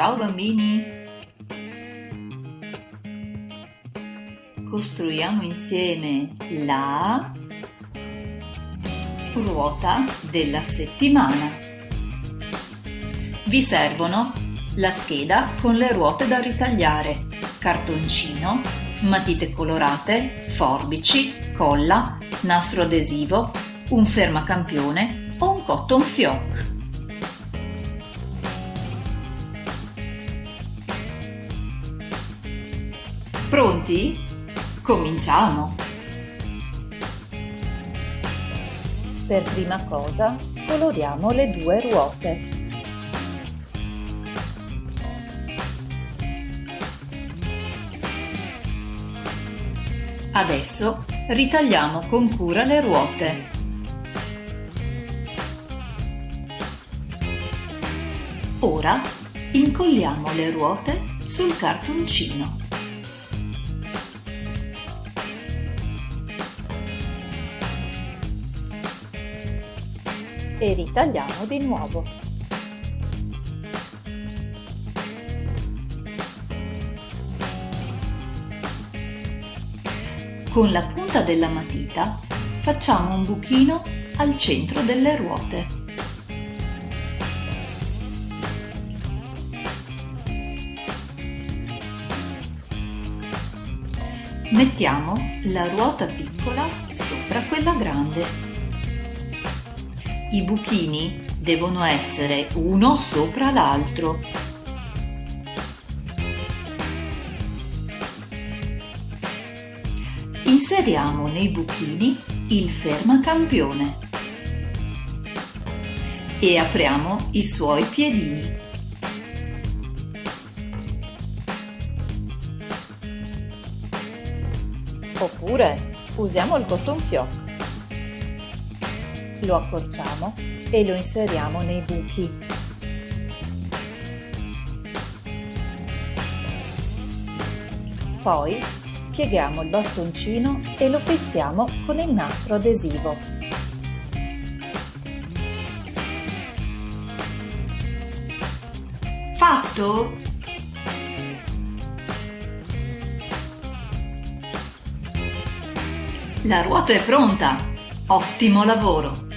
Ciao bambini! Costruiamo insieme la ruota della settimana. Vi servono la scheda con le ruote da ritagliare, cartoncino, matite colorate, forbici, colla, nastro adesivo, un fermacampione o un cotton fioc. Pronti? Cominciamo! Per prima cosa coloriamo le due ruote. Adesso ritagliamo con cura le ruote. Ora incolliamo le ruote sul cartoncino. E ritagliamo di nuovo. Con la punta della matita facciamo un buchino al centro delle ruote. Mettiamo la ruota piccola sopra quella grande i buchini devono essere uno sopra l'altro. Inseriamo nei buchini il fermacampione e apriamo i suoi piedini. Oppure usiamo il cotton fioc lo accorciamo e lo inseriamo nei buchi. Poi pieghiamo il bastoncino e lo fissiamo con il nastro adesivo. Fatto? La ruota è pronta! Ottimo lavoro!